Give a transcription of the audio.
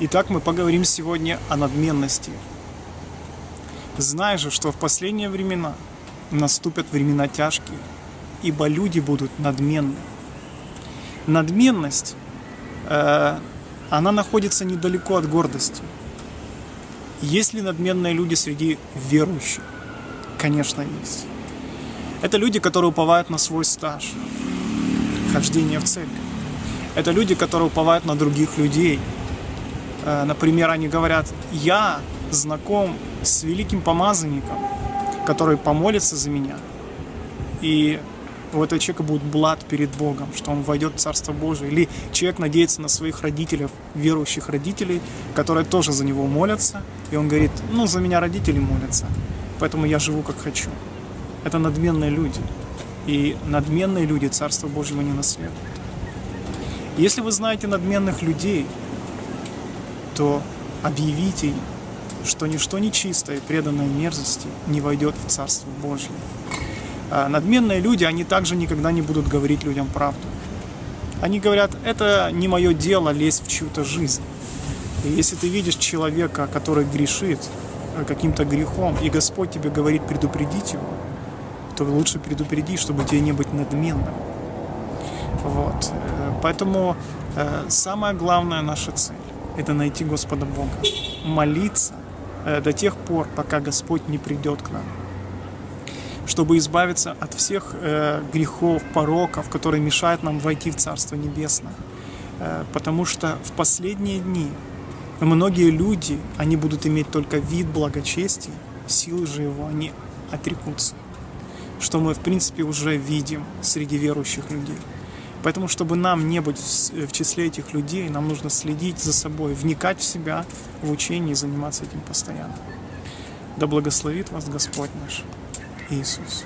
Итак, мы поговорим сегодня о надменности. Знай же, что в последние времена наступят времена тяжкие, ибо люди будут надменны. Надменность, э, она находится недалеко от гордости. Есть ли надменные люди среди верующих? Конечно, есть. Это люди, которые уповают на свой стаж, хождение в церковь. Это люди, которые уповают на других людей – например, они говорят, я знаком с великим помазанником, который помолится за меня. И у этого человека будет блад перед Богом, что он войдет в Царство Божие. Или человек надеется на своих родителей, верующих родителей, которые тоже за него молятся. И он говорит, ну, за меня родители молятся, поэтому я живу как хочу. Это надменные люди. И надменные люди Царство Божьего не наследуют. Если вы знаете надменных людей, то объявите им, что ничто нечистое, преданное мерзости не войдет в Царство Божье. А надменные люди, они также никогда не будут говорить людям правду. Они говорят, это не мое дело лезть в чью-то жизнь. И если ты видишь человека, который грешит э, каким-то грехом, и Господь тебе говорит предупредить его, то лучше предупреди, чтобы тебе не быть надменным. Вот. Э, поэтому э, самая главная наша цель это найти Господа Бога. Молиться э, до тех пор, пока Господь не придет к нам. Чтобы избавиться от всех э, грехов, пороков, которые мешают нам войти в Царство Небесное. Э, потому что в последние дни многие люди, они будут иметь только вид благочестия, силы же его они отрекутся. Что мы, в принципе, уже видим среди верующих людей. Поэтому, чтобы нам не быть в числе этих людей, нам нужно следить за собой, вникать в себя, в учение и заниматься этим постоянно. Да благословит вас Господь наш Иисус.